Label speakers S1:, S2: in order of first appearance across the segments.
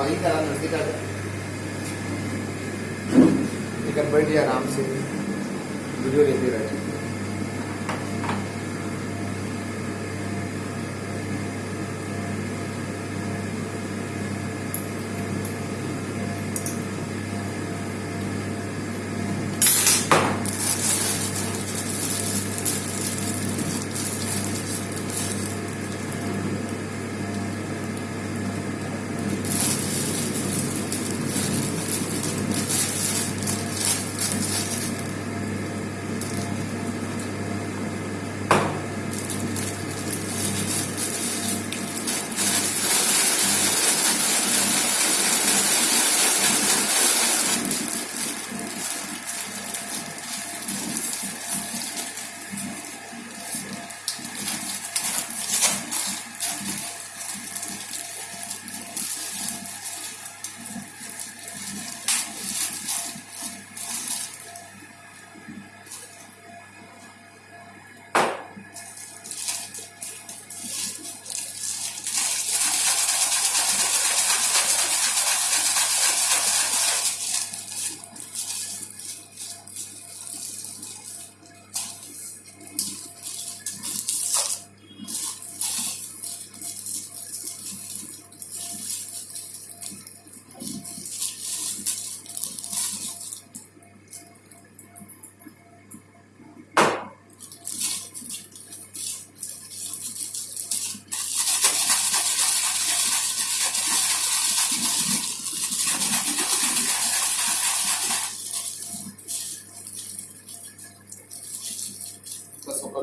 S1: वही करा नज़दीक आ जाए लेकिन बैठिए आराम से। वीडियो लेते रह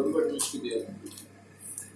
S2: para.